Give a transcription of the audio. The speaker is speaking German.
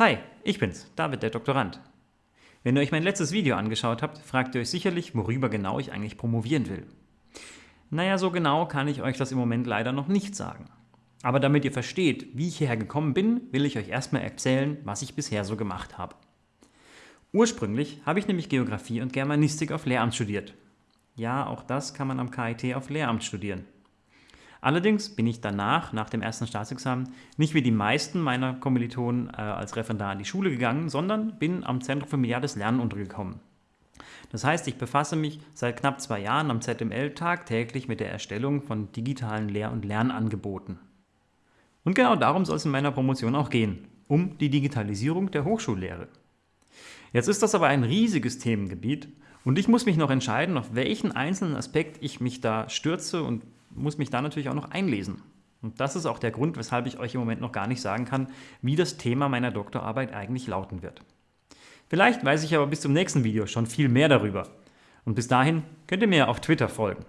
Hi, ich bin's, David, der Doktorand. Wenn ihr euch mein letztes Video angeschaut habt, fragt ihr euch sicherlich, worüber genau ich eigentlich promovieren will. Naja, so genau kann ich euch das im Moment leider noch nicht sagen. Aber damit ihr versteht, wie ich hierher gekommen bin, will ich euch erstmal erzählen, was ich bisher so gemacht habe. Ursprünglich habe ich nämlich Geografie und Germanistik auf Lehramt studiert. Ja, auch das kann man am KIT auf Lehramt studieren. Allerdings bin ich danach, nach dem ersten Staatsexamen, nicht wie die meisten meiner Kommilitonen äh, als Referendar in die Schule gegangen, sondern bin am Zentrum für mediales Lernen untergekommen. Das heißt, ich befasse mich seit knapp zwei Jahren am ZML tagtäglich mit der Erstellung von digitalen Lehr- und Lernangeboten. Und genau darum soll es in meiner Promotion auch gehen, um die Digitalisierung der Hochschullehre. Jetzt ist das aber ein riesiges Themengebiet und ich muss mich noch entscheiden, auf welchen einzelnen Aspekt ich mich da stürze und muss mich da natürlich auch noch einlesen. Und das ist auch der Grund, weshalb ich euch im Moment noch gar nicht sagen kann, wie das Thema meiner Doktorarbeit eigentlich lauten wird. Vielleicht weiß ich aber bis zum nächsten Video schon viel mehr darüber. Und bis dahin könnt ihr mir auf Twitter folgen.